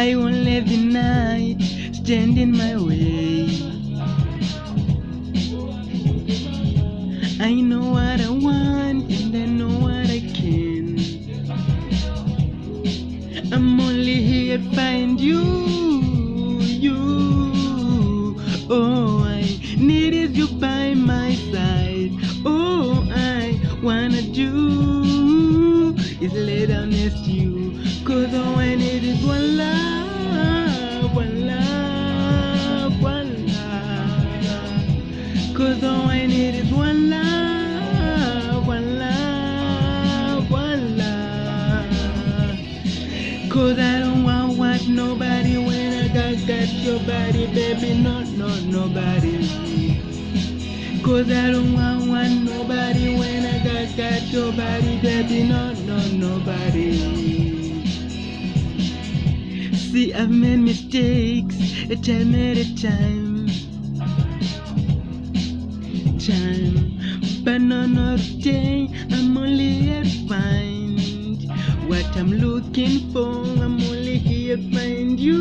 I won't let the night stand in my way. I know what I want and I know what I can. I'm only here to find you, you. Oh, I need is you by my side. Oh, I wanna do is lay down next to you. Cause Cause I don't want, want nobody when I got, got your body, baby. No, no, nobody. Cause I don't want, want nobody when I got, got your body, baby. No, no, nobody. See, I've made mistakes a time at a time. Time, but none of day. I'm looking for. I'm only here to find you,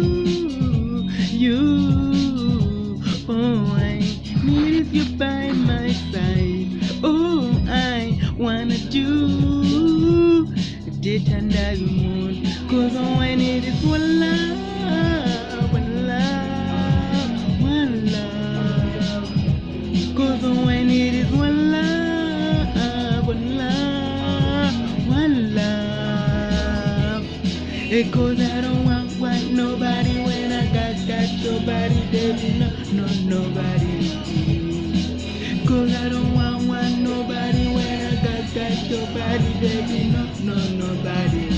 you. Oh, I need you by my side. Oh, I wanna do it under the moon. Cause all I need is one love, It goes, I don't want want nobody when I got that nobody, baby, no, no, nobody. Cause I don't want want nobody when I got that nobody, baby, no, no, nobody.